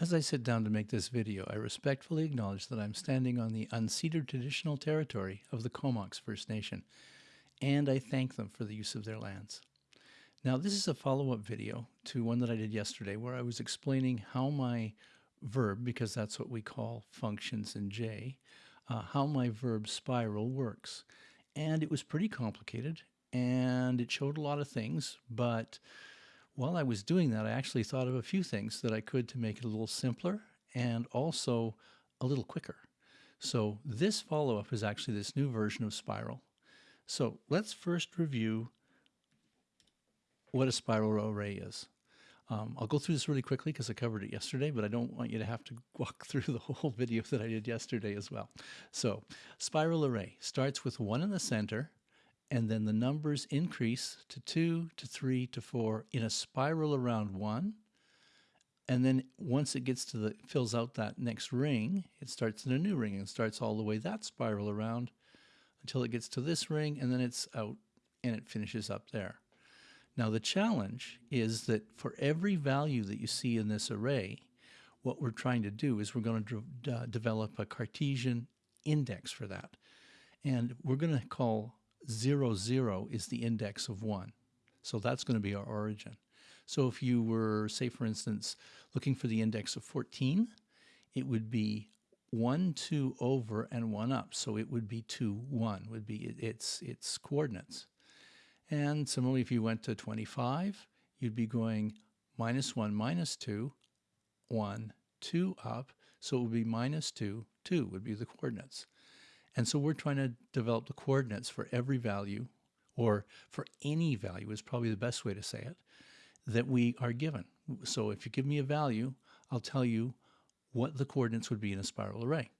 As I sit down to make this video, I respectfully acknowledge that I'm standing on the unceded traditional territory of the Comox First Nation, and I thank them for the use of their lands. Now, this is a follow-up video to one that I did yesterday where I was explaining how my verb, because that's what we call functions in J, uh, how my verb spiral works. And it was pretty complicated, and it showed a lot of things, but while I was doing that, I actually thought of a few things that I could to make it a little simpler and also a little quicker. So this follow-up is actually this new version of Spiral. So let's first review what a spiral array is. Um, I'll go through this really quickly because I covered it yesterday, but I don't want you to have to walk through the whole video that I did yesterday as well. So spiral array starts with one in the center and then the numbers increase to 2, to 3, to 4 in a spiral around 1. And then once it gets to the, fills out that next ring, it starts in a new ring and starts all the way that spiral around until it gets to this ring and then it's out and it finishes up there. Now the challenge is that for every value that you see in this array, what we're trying to do is we're going to de develop a Cartesian index for that. And we're going to call 0, 0 is the index of 1. So that's going to be our origin. So if you were, say, for instance, looking for the index of 14, it would be 1, 2 over and 1 up. So it would be 2, 1 would be its, its coordinates. And similarly, if you went to 25, you'd be going minus 1, minus 2, 1, 2 up. So it would be minus 2, 2 would be the coordinates. And so we're trying to develop the coordinates for every value, or for any value is probably the best way to say it, that we are given. So if you give me a value, I'll tell you what the coordinates would be in a spiral array.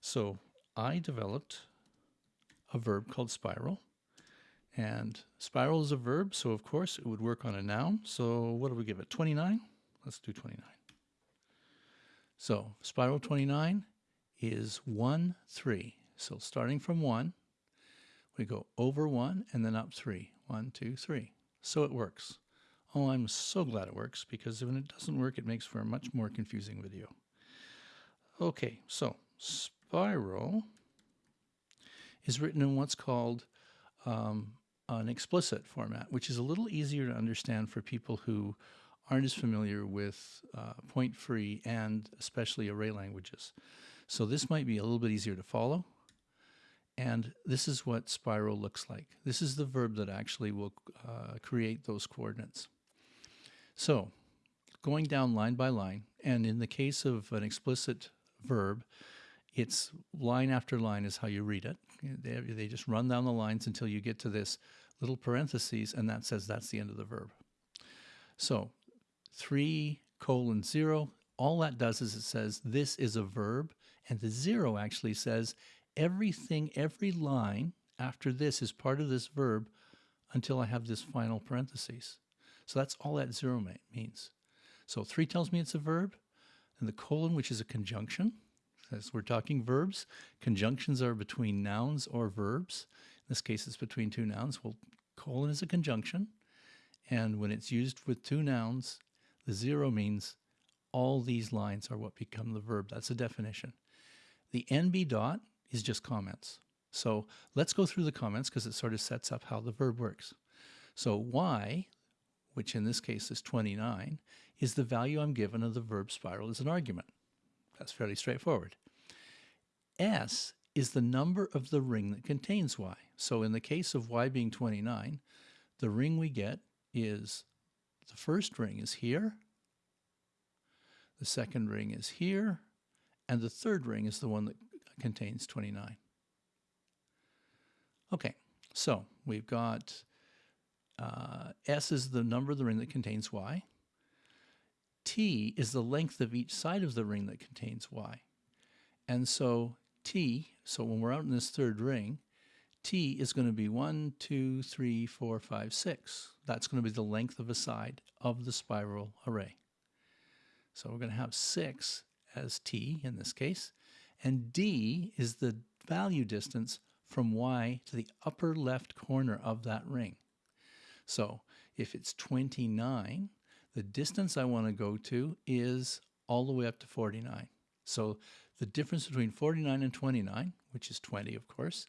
So I developed a verb called spiral. And spiral is a verb, so of course it would work on a noun. So what do we give it? 29? Let's do 29. So spiral 29 is 1, 3. So starting from 1, we go over 1 and then up 3. 1, 2, 3. So it works. Oh, I'm so glad it works because when it doesn't work, it makes for a much more confusing video. Okay, so spiral is written in what's called um, an explicit format, which is a little easier to understand for people who aren't as familiar with uh, point-free and especially array languages. So this might be a little bit easier to follow. And this is what spiral looks like. This is the verb that actually will uh, create those coordinates. So going down line by line, and in the case of an explicit verb, it's line after line is how you read it. They, they just run down the lines until you get to this little parentheses, and that says that's the end of the verb. So 3 colon 0, all that does is it says this is a verb, and the 0 actually says everything, every line after this is part of this verb until I have this final parentheses. So that's all that zero means. So three tells me it's a verb, and the colon, which is a conjunction, as we're talking verbs, conjunctions are between nouns or verbs. In this case, it's between two nouns. Well, colon is a conjunction, and when it's used with two nouns, the zero means all these lines are what become the verb. That's a definition. The NB dot is just comments. So let's go through the comments because it sort of sets up how the verb works. So y, which in this case is 29, is the value I'm given of the verb spiral as an argument. That's fairly straightforward. S is the number of the ring that contains y. So in the case of y being 29, the ring we get is the first ring is here, the second ring is here, and the third ring is the one that contains 29. Okay, so we've got uh, S is the number of the ring that contains Y. T is the length of each side of the ring that contains Y. And so T, so when we're out in this third ring, T is going to be 1, 2, 3, 4, 5, 6. That's going to be the length of a side of the spiral array. So we're going to have 6 as T in this case, and D is the value distance from Y to the upper left corner of that ring. So if it's 29, the distance I want to go to is all the way up to 49. So the difference between 49 and 29, which is 20 of course,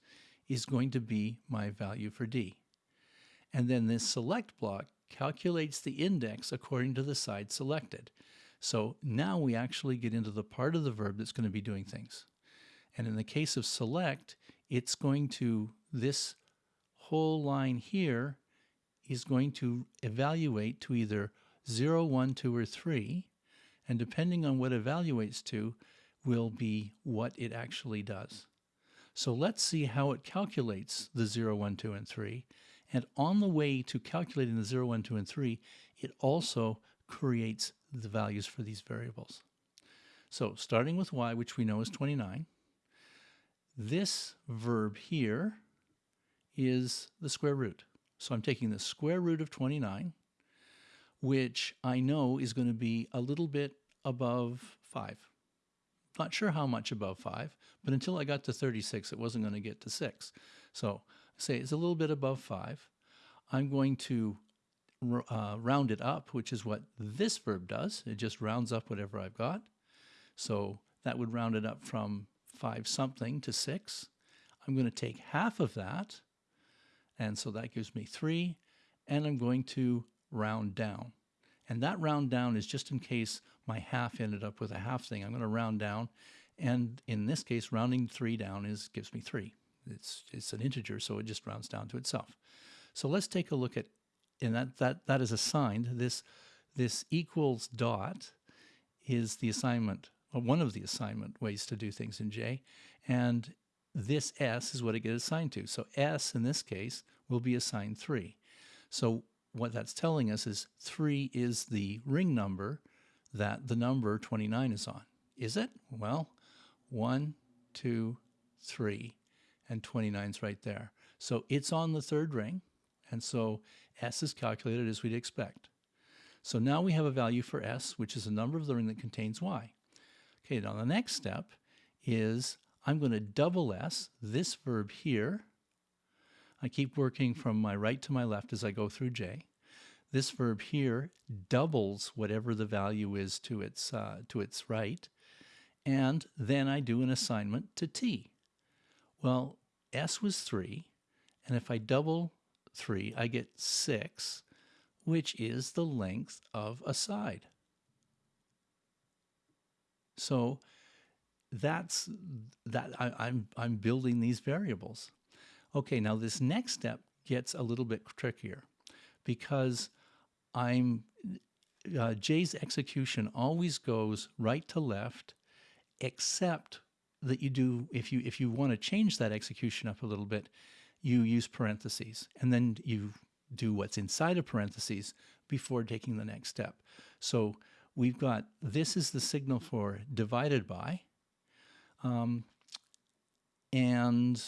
is going to be my value for d. And then this select block calculates the index according to the side selected. So now we actually get into the part of the verb that's going to be doing things. And in the case of select, it's going to, this whole line here is going to evaluate to either 0, 1, 2, or 3. And depending on what evaluates to will be what it actually does. So let's see how it calculates the 0, 1, 2, and 3. And on the way to calculating the 0, 1, 2, and 3, it also creates the values for these variables. So starting with y, which we know is 29, this verb here is the square root. So I'm taking the square root of 29, which I know is going to be a little bit above 5. Not sure how much above 5, but until I got to 36, it wasn't going to get to 6. So say it's a little bit above 5. I'm going to uh, round it up, which is what this verb does. It just rounds up whatever I've got. So that would round it up from 5 something to 6. I'm going to take half of that, and so that gives me 3, and I'm going to round down. And that round down is just in case my half ended up with a half thing. I'm going to round down, and in this case, rounding 3 down is gives me 3. It's, it's an integer, so it just rounds down to itself. So let's take a look at, and that, that, that is assigned, this, this equals dot is the assignment, or one of the assignment ways to do things in J, and this S is what it gets assigned to. So S, in this case, will be assigned 3. So what that's telling us is 3 is the ring number that the number 29 is on. Is it? Well, 1, 2, 3, and 29 is right there. So it's on the third ring, and so S is calculated as we'd expect. So now we have a value for S, which is a number of the ring that contains Y. Okay, now the next step is I'm going to double S, this verb here. I keep working from my right to my left as I go through J. This verb here doubles whatever the value is to its, uh, to its right. And then I do an assignment to T. Well, S was 3, and if I double 3, I get 6, which is the length of a side. So that's that I, am I'm, I'm building these variables. Okay, now this next step gets a little bit trickier because I'm uh, J's execution always goes right to left, except that you do if you if you want to change that execution up a little bit, you use parentheses and then you do what's inside of parentheses before taking the next step. So we've got this is the signal for divided by, um, and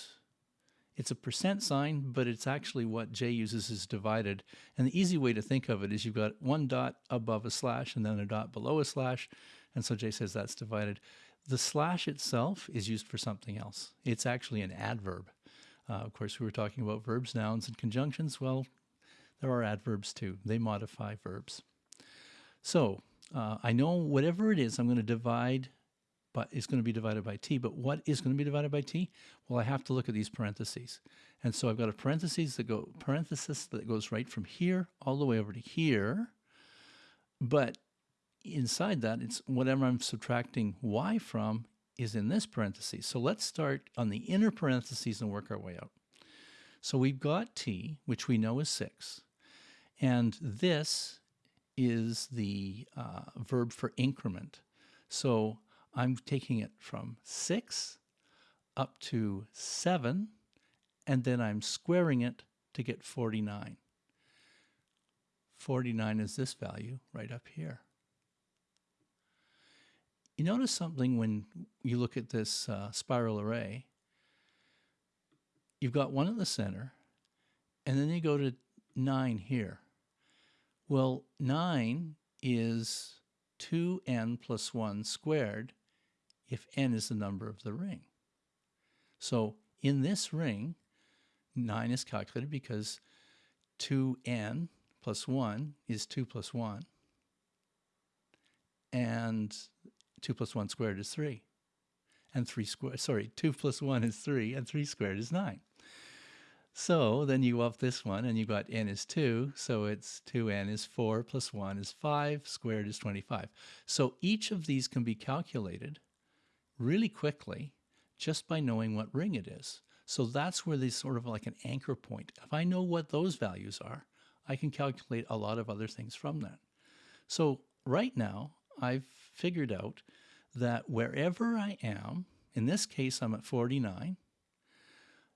it's a percent sign, but it's actually what J uses is divided. And the easy way to think of it is you've got one dot above a slash and then a dot below a slash. And so J says that's divided. The slash itself is used for something else. It's actually an adverb. Uh, of course, we were talking about verbs, nouns, and conjunctions. Well, there are adverbs too. They modify verbs. So uh, I know whatever it is, I'm going to divide but it's going to be divided by t. But what is going to be divided by t? Well, I have to look at these parentheses. And so I've got a parentheses that go parenthesis that goes right from here all the way over to here. But inside that, it's whatever I'm subtracting y from is in this parenthesis. So let's start on the inner parentheses and work our way out. So we've got t, which we know is 6. And this is the uh, verb for increment. So I'm taking it from 6 up to 7, and then I'm squaring it to get 49. 49 is this value right up here. You notice something when you look at this uh, spiral array. You've got one at the center, and then you go to 9 here. Well, 9 is 2n plus 1 squared, if n is the number of the ring. So in this ring, 9 is calculated because 2n plus 1 is 2 plus 1. And 2 plus 1 squared is 3. And 3 squared, sorry, 2 plus 1 is 3, and 3 squared is 9. So then you up this one, and you got n is 2, so it's 2n is 4 plus 1 is 5, squared is 25. So each of these can be calculated really quickly just by knowing what ring it is. So that's where there's sort of like an anchor point. If I know what those values are, I can calculate a lot of other things from that. So right now, I've figured out that wherever I am, in this case, I'm at 49,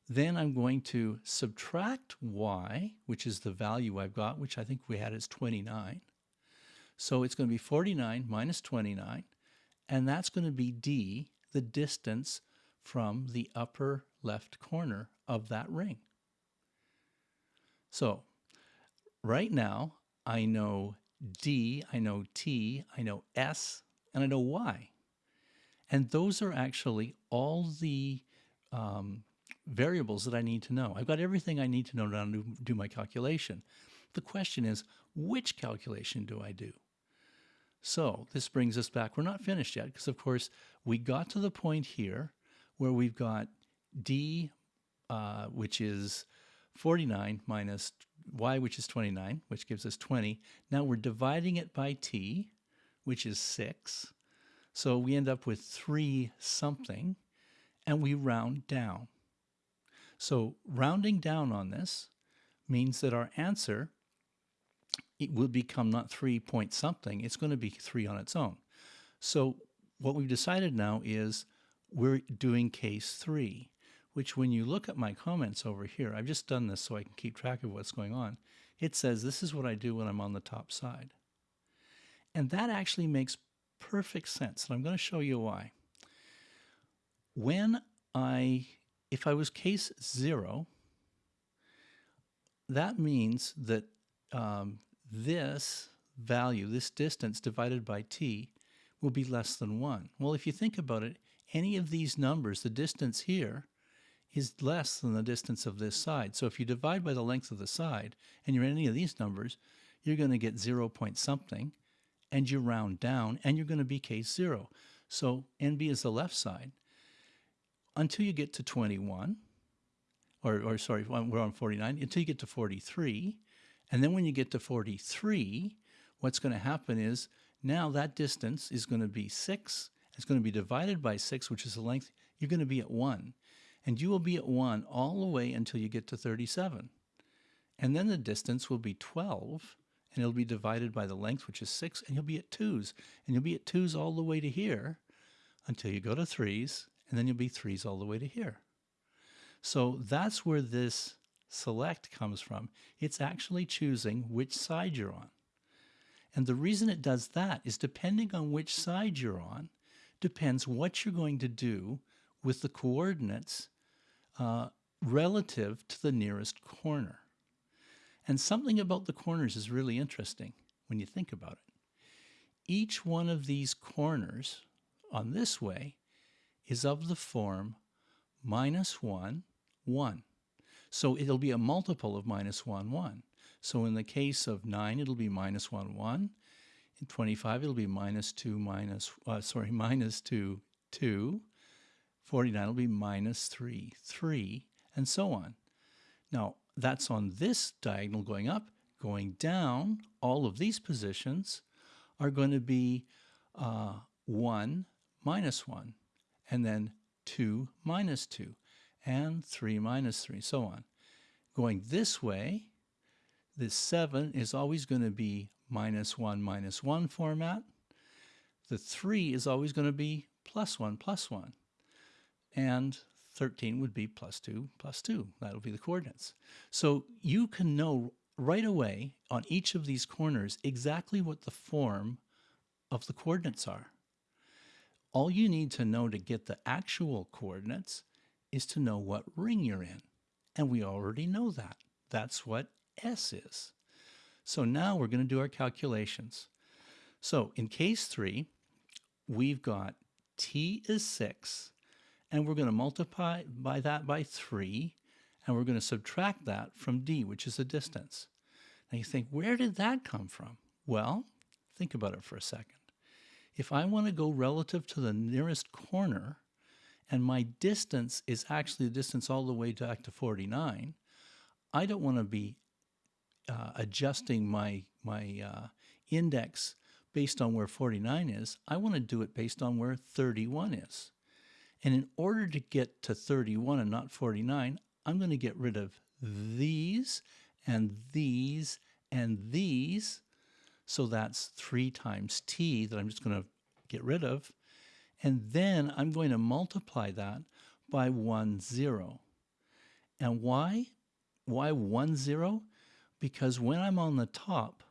then I'm going to subtract y, which is the value I've got, which I think we had as 29. So it's going to be 49 minus 29, and that's going to be d, the distance from the upper left corner of that ring. So right now, I know D, I know T, I know S, and I know y. And those are actually all the um, variables that I need to know. I've got everything I need to know to do my calculation. The question is, which calculation do I do? So this brings us back. We're not finished yet because, of course, we got to the point here where we've got d, uh, which is 49 minus y, which is 29, which gives us 20. Now we're dividing it by t, which is 6. So we end up with 3 something, and we round down. So rounding down on this means that our answer it will become not 3 point something, it's going to be 3 on its own. So what we've decided now is we're doing case 3 which when you look at my comments over here, I've just done this so I can keep track of what's going on. It says this is what I do when I'm on the top side. And that actually makes perfect sense. And I'm going to show you why. When I, if I was case zero, that means that um, this value, this distance divided by t, will be less than 1. Well, if you think about it, any of these numbers, the distance here, is less than the distance of this side. So if you divide by the length of the side, and you're in any of these numbers, you're going to get 0 point something, and you round down, and you're going to be case 0. So NB is the left side. Until you get to 21, or, or sorry, we're on 49, until you get to 43, and then when you get to 43, what's going to happen is now that distance is going to be 6, it's going to be divided by 6, which is the length, you're going to be at 1 and you will be at 1 all the way until you get to 37. And then the distance will be 12, and it'll be divided by the length, which is 6, and you'll be at 2's. And you'll be at 2's all the way to here until you go to 3's, and then you'll be 3's all the way to here. So that's where this select comes from. It's actually choosing which side you're on. And the reason it does that is depending on which side you're on, depends what you're going to do with the coordinates uh, relative to the nearest corner. And something about the corners is really interesting when you think about it. Each one of these corners on this way is of the form minus 1, 1. So it'll be a multiple of minus 1, 1. So in the case of 9, it'll be minus 1, 1. In 25, it'll be minus 2, minus, uh, sorry, minus 2, 2. 49 will be minus 3, 3, and so on. Now, that's on this diagonal going up. Going down, all of these positions are going to be uh, 1 minus 1, and then 2 minus 2, and 3 minus 3, so on. Going this way, this 7 is always going to be minus 1 minus 1 format. The 3 is always going to be plus 1 plus 1 and 13 would be plus 2 plus 2. That'll be the coordinates. So you can know right away on each of these corners exactly what the form of the coordinates are. All you need to know to get the actual coordinates is to know what ring you're in. And we already know that. That's what S is. So now we're going to do our calculations. So in case 3, we've got T is 6 and we're going to multiply by that by 3, and we're going to subtract that from d, which is the distance. Now you think, where did that come from? Well, think about it for a second. if I want to go relative to the nearest corner, and my distance is actually the distance all the way back to 49, I don't want to be uh, adjusting my, my uh, index based on where 49 is. I want to do it based on where 31 is. And in order to get to 31 and not 49, I'm going to get rid of these and these and these. So that's 3 times t that I'm just going to get rid of. And then I'm going to multiply that by 1, 0. And why? Why 1, 0? Because when I'm on the top,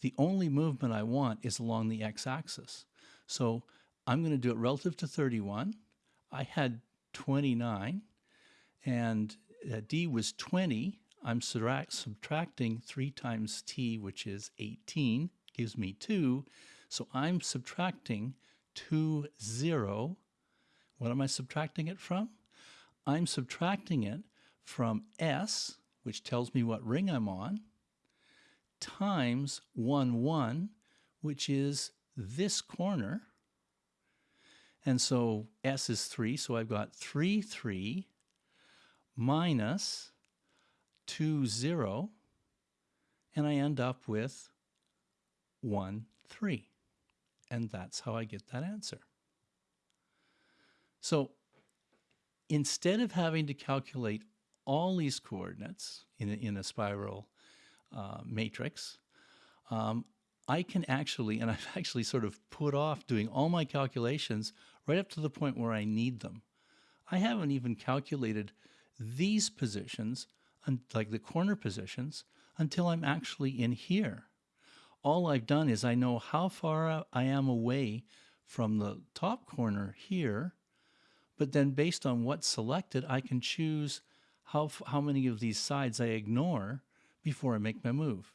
the only movement I want is along the x-axis. So I'm going to do it relative to 31. I had 29, and uh, d was 20. I'm subtracting 3 times t, which is 18, gives me 2. So I'm subtracting 2, 0. What am I subtracting it from? I'm subtracting it from S, which tells me what ring I'm on, times 1, 1, which is this corner. And so S is 3, so I've got 3, 3 minus 2, 0, and I end up with 1, 3. And that's how I get that answer. So instead of having to calculate all these coordinates in a, in a spiral uh, matrix, um, I can actually, and I've actually sort of put off doing all my calculations right up to the point where I need them. I haven't even calculated these positions, like the corner positions, until I'm actually in here. All I've done is I know how far I am away from the top corner here, but then based on what's selected, I can choose how, how many of these sides I ignore before I make my move.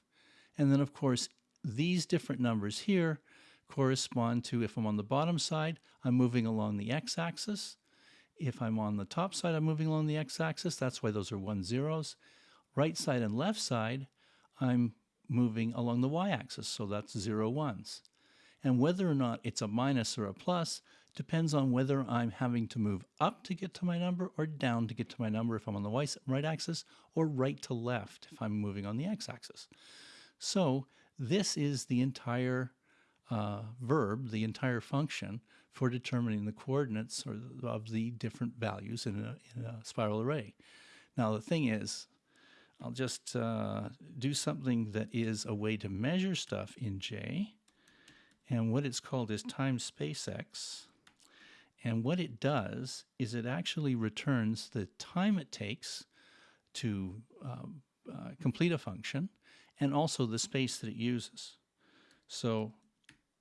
And then, of course, these different numbers here correspond to if I'm on the bottom side, I'm moving along the x-axis. If I'm on the top side, I'm moving along the x-axis. That's why those are one zeros. Right side and left side, I'm moving along the y-axis, so that's zero ones. And whether or not it's a minus or a plus depends on whether I'm having to move up to get to my number or down to get to my number if I'm on the y right axis or right to left if I'm moving on the x-axis. So this is the entire uh, verb, the entire function for determining the coordinates or the, of the different values in a, in a, spiral array. Now the thing is, I'll just uh, do something that is a way to measure stuff in J, and what it's called is time space x. And what it does is it actually returns the time it takes to um, uh, complete a function and also the space that it uses. So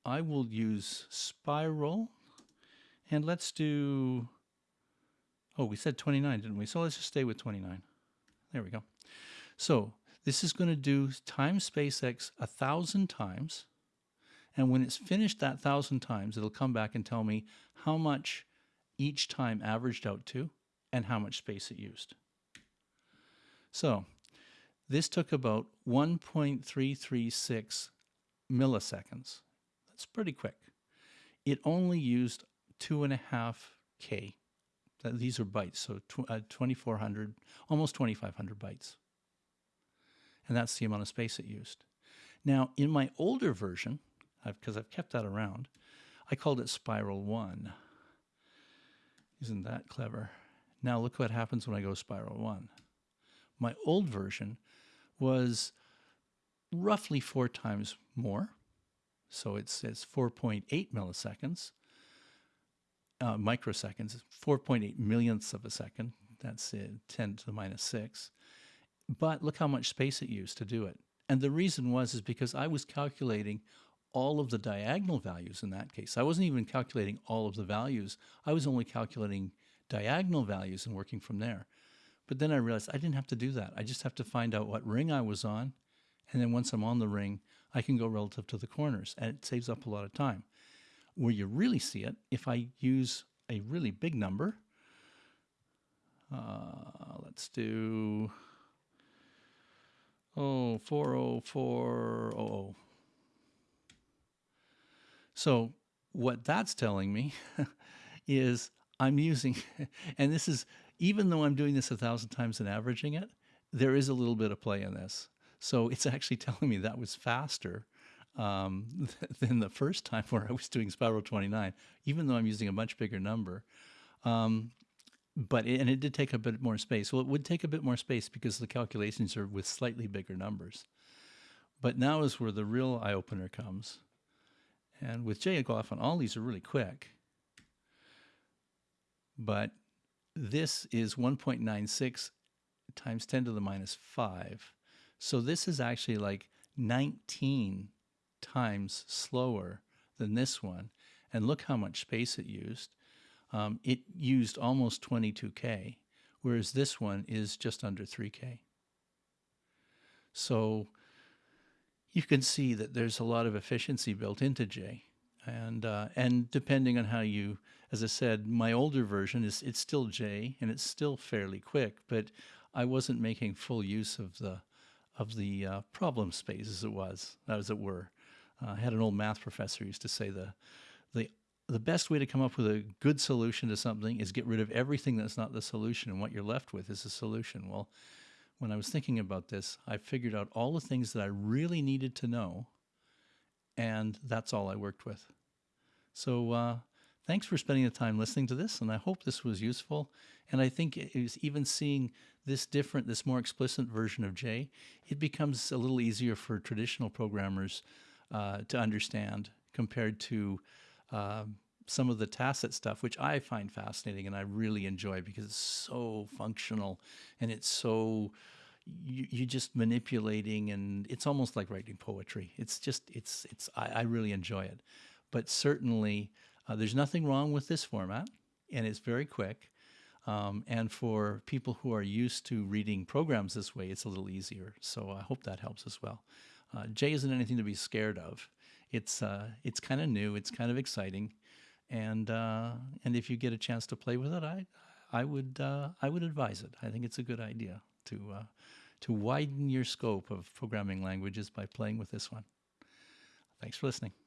I will use spiral and let's do, oh, we said 29, didn't we? So let's just stay with 29. There we go. So this is going to do time space x a thousand times and when it's finished that thousand times, it'll come back and tell me how much each time averaged out to and how much space it used. So this took about 1.336 milliseconds. That's pretty quick. It only used two and a half K. These are bytes, so tw uh, 2,400, almost 2,500 bytes. And that's the amount of space it used. Now, in my older version, because I've, I've kept that around. I called it Spiral 1. Isn't that clever? Now look what happens when I go Spiral 1. My old version was roughly four times more. So it's, says 4.8 milliseconds, uh, microseconds, 4.8 millionths of a second. That's uh, 10 to the minus 6. But look how much space it used to do it. And the reason was is because I was calculating all of the diagonal values in that case. I wasn't even calculating all of the values. I was only calculating diagonal values and working from there. But then I realized I didn't have to do that. I just have to find out what ring I was on. And then once I'm on the ring, I can go relative to the corners. And it saves up a lot of time. Where you really see it, if I use a really big number, uh, let's do, oh, 40400. So what that's telling me is I'm using, and this is, even though I'm doing this a thousand times and averaging it, there is a little bit of play in this. So it's actually telling me that was faster um, than the first time where I was doing Spiral 29, even though I'm using a much bigger number. Um, but it, and it did take a bit more space. Well, it would take a bit more space because the calculations are with slightly bigger numbers. But now is where the real eye opener comes. And with JGLOFN, all these are really quick. But this is 1.96 times 10 to the minus 5. So this is actually like 19 times slower than this one. And look how much space it used. Um, it used almost 22K, whereas this one is just under 3K. So you can see that there's a lot of efficiency built into J. And, uh, and depending on how you, as I said, my older version is it's still J and it's still fairly quick, but I wasn't making full use of the of the uh, problem space as it was, as it were. Uh, I had an old math professor used to say the the the best way to come up with a good solution to something is get rid of everything that's not the solution, and what you're left with is a solution. Well, when I was thinking about this, I figured out all the things that I really needed to know, and that's all I worked with. So uh, thanks for spending the time listening to this, and I hope this was useful. And I think even seeing this different, this more explicit version of J, it becomes a little easier for traditional programmers uh, to understand compared to um, some of the tacit stuff, which I find fascinating and I really enjoy because it's so functional and it's so you, you're just manipulating and it's almost like writing poetry. It's just it's it's I, I really enjoy it, but certainly uh, there's nothing wrong with this format and it's very quick. Um, and for people who are used to reading programs this way, it's a little easier. So I hope that helps as well. Uh, J isn't anything to be scared of. It's uh, it's kind of new. It's kind of exciting, and uh, and if you get a chance to play with it, I I would uh, I would advise it. I think it's a good idea to uh, to widen your scope of programming languages by playing with this one. Thanks for listening.